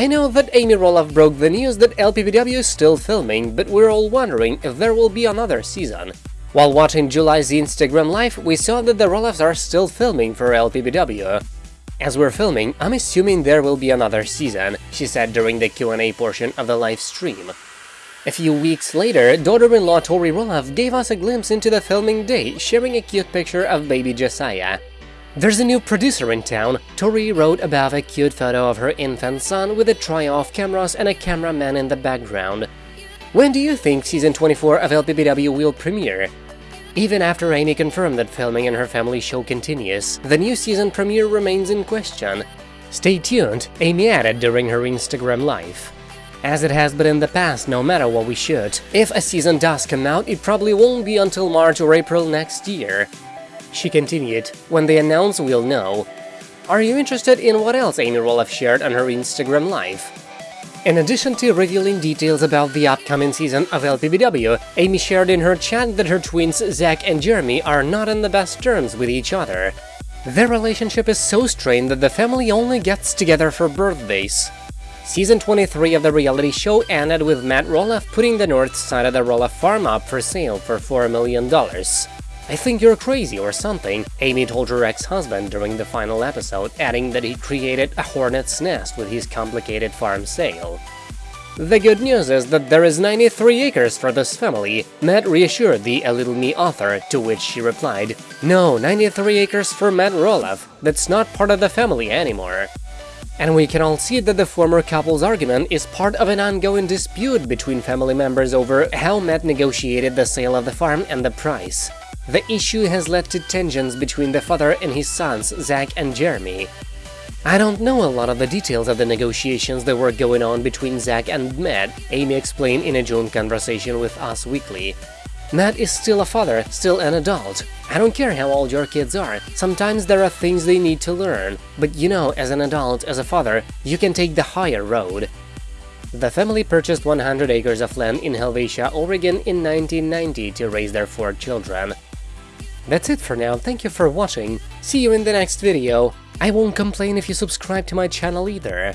I know that Amy Roloff broke the news that LPBW is still filming, but we're all wondering if there will be another season. While watching July's Instagram live, we saw that the Roloffs are still filming for LPBW. As we're filming, I'm assuming there will be another season, she said during the Q&A portion of the live stream. A few weeks later, daughter-in-law Tori Roloff gave us a glimpse into the filming day, sharing a cute picture of baby Josiah. There's a new producer in town, Tori wrote above a cute photo of her infant son with a trio of cameras and a cameraman in the background. When do you think season 24 of LPBW will premiere? Even after Amy confirmed that filming in her family show continues, the new season premiere remains in question. Stay tuned, Amy added during her Instagram live. As it has been in the past, no matter what we shoot, if a season does come out, it probably won't be until March or April next year. She continued, when they announce we'll know. Are you interested in what else Amy Roloff shared on her Instagram live? In addition to revealing details about the upcoming season of LPBW, Amy shared in her chat that her twins Zach and Jeremy are not on the best terms with each other. Their relationship is so strained that the family only gets together for birthdays. Season 23 of the reality show ended with Matt Roloff putting the north side of the Roloff farm up for sale for $4 million. I think you're crazy or something, Amy told her ex-husband during the final episode, adding that he created a hornet's nest with his complicated farm sale. The good news is that there is 93 acres for this family, Matt reassured the A Little Me author, to which she replied, No, 93 acres for Matt Roloff, that's not part of the family anymore. And we can all see that the former couple's argument is part of an ongoing dispute between family members over how Matt negotiated the sale of the farm and the price. The issue has led to tensions between the father and his sons, Zach and Jeremy. I don't know a lot of the details of the negotiations that were going on between Zach and Matt, Amy explained in a joint conversation with Us Weekly. Matt is still a father, still an adult. I don't care how old your kids are, sometimes there are things they need to learn, but you know, as an adult, as a father, you can take the higher road. The family purchased 100 acres of land in Helvetia, Oregon in 1990 to raise their four children. That's it for now, thank you for watching, see you in the next video, I won't complain if you subscribe to my channel either.